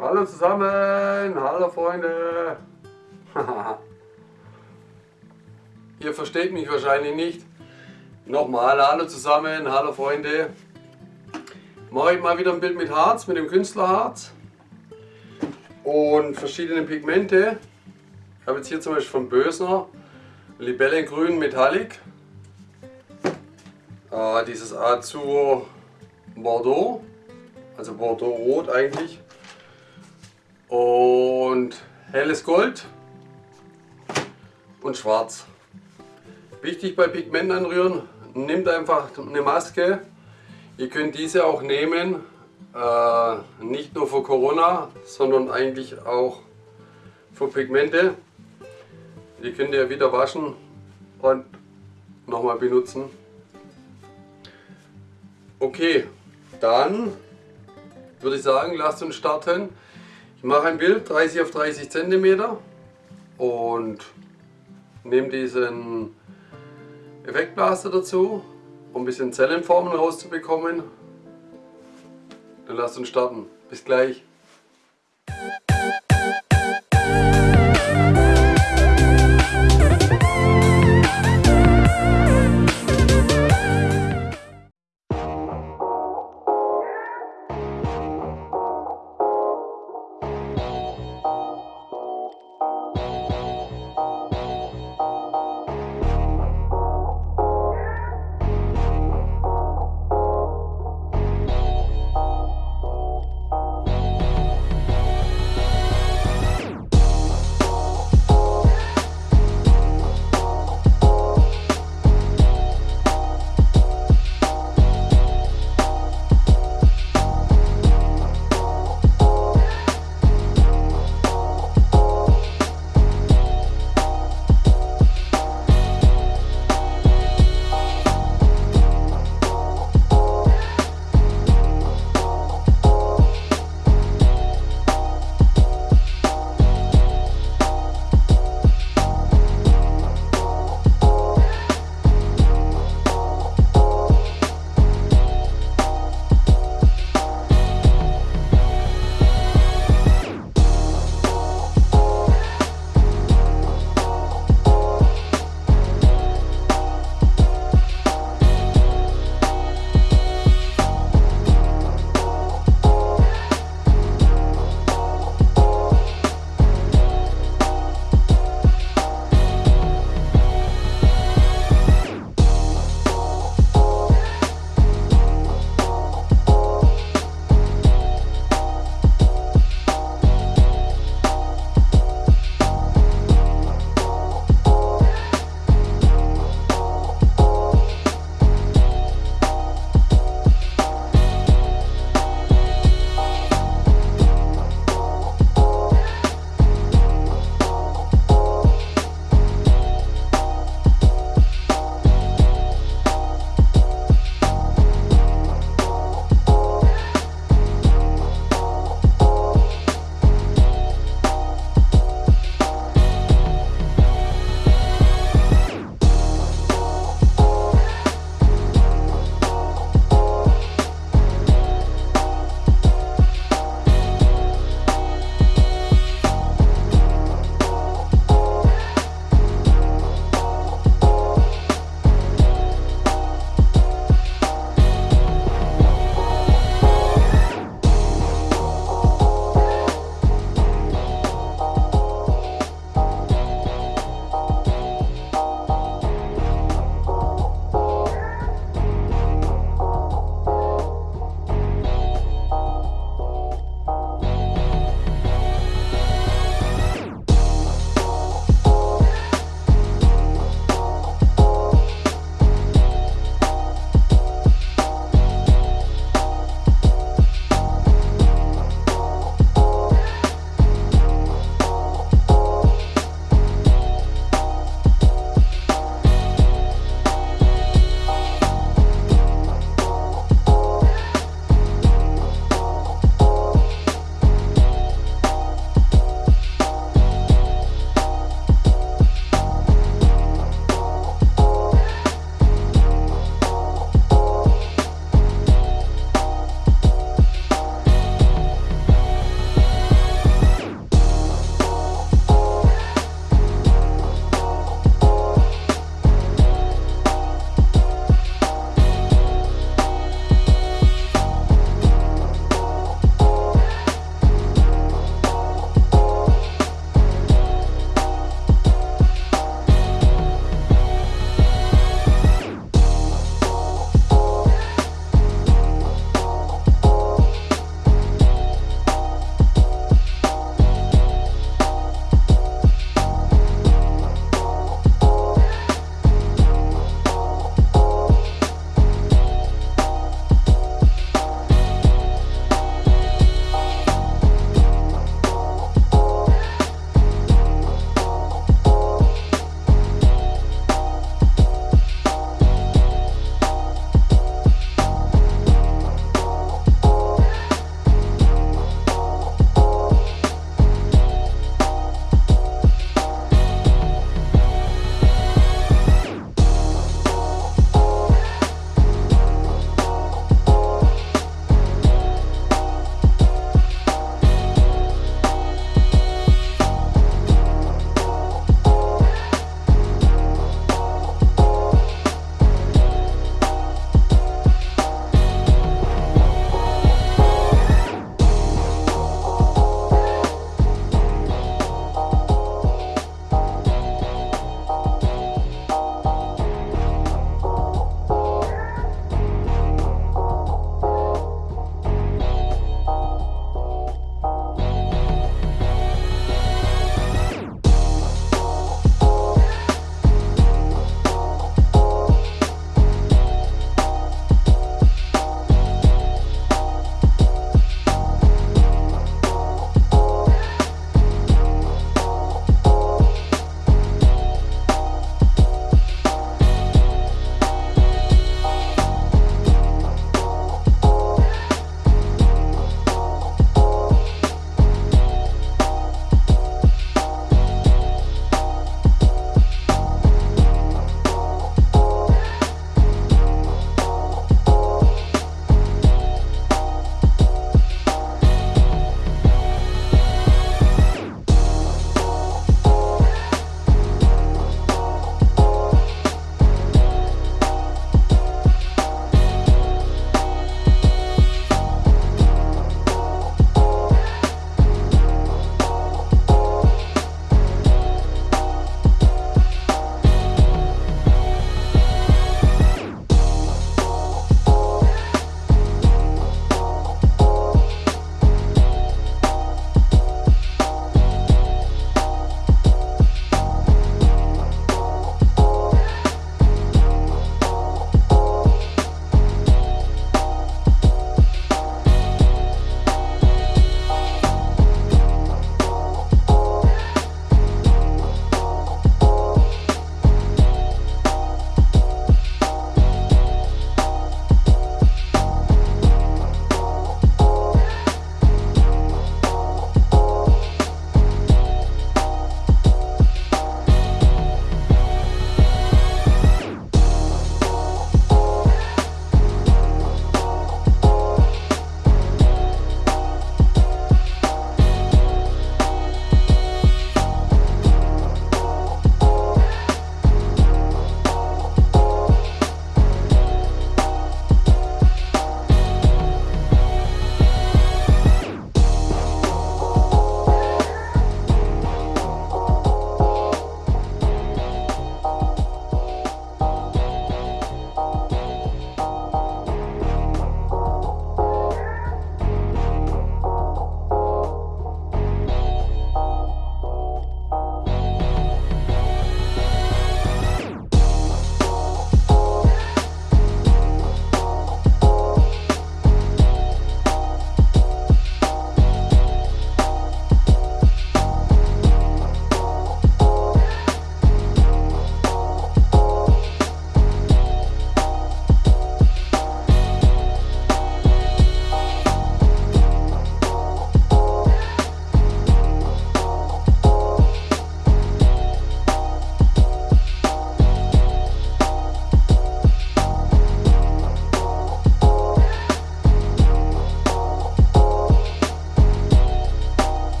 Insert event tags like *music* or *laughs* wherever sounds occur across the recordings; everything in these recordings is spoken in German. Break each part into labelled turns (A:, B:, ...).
A: Hallo zusammen, hallo Freunde. *laughs* Ihr versteht mich wahrscheinlich nicht. Nochmal, hallo zusammen, hallo Freunde. Mache ich mal wieder ein Bild mit Harz, mit dem Künstlerharz und verschiedene Pigmente. Ich habe jetzt hier zum Beispiel von Bösner Libellengrün Metallic, äh, dieses Azur Bordeaux, also Bordeaux Rot eigentlich und helles Gold und schwarz. Wichtig bei Pigment anrühren, nehmt einfach eine Maske. Ihr könnt diese auch nehmen, äh, nicht nur für Corona, sondern eigentlich auch für Pigmente. Die könnt ihr wieder waschen und nochmal benutzen. Okay, dann würde ich sagen, lasst uns starten. Ich mache ein Bild 30 auf 30 cm und nehme diesen Effektblaster dazu, um ein bisschen Zellenformen rauszubekommen. Dann lasst uns starten. Bis gleich.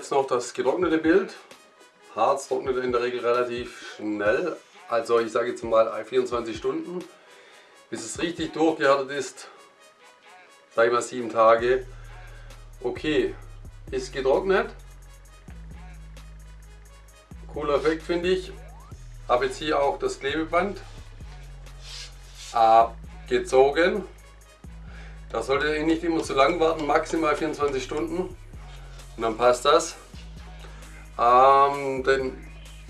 A: Jetzt noch das getrocknete Bild. Harz trocknet in der Regel relativ schnell. Also ich sage jetzt mal 24 Stunden. Bis es richtig durchgehärtet ist, sage ich mal 7 Tage. Okay, ist getrocknet. Cooler Effekt finde ich. Habe jetzt hier auch das Klebeband abgezogen. Da solltet ihr nicht immer zu lang warten, maximal 24 Stunden. Und dann passt das. Ähm, den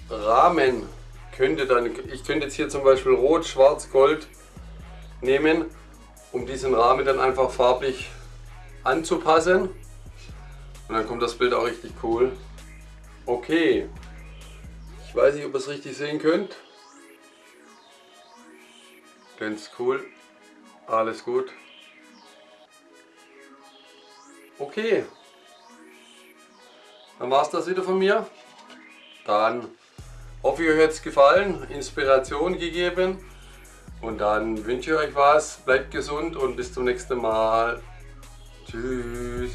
A: Rahmen könnte dann, ich könnte jetzt hier zum Beispiel Rot, Schwarz, Gold nehmen, um diesen Rahmen dann einfach farblich anzupassen. Und dann kommt das Bild auch richtig cool. Okay. Ich weiß nicht, ob ihr es richtig sehen könnt. Ganz cool. Alles gut. Okay. Dann war es das wieder von mir. Dann hoffe ich, euch hat es gefallen, Inspiration gegeben. Und dann wünsche ich euch was, bleibt gesund und bis zum nächsten Mal. Tschüss.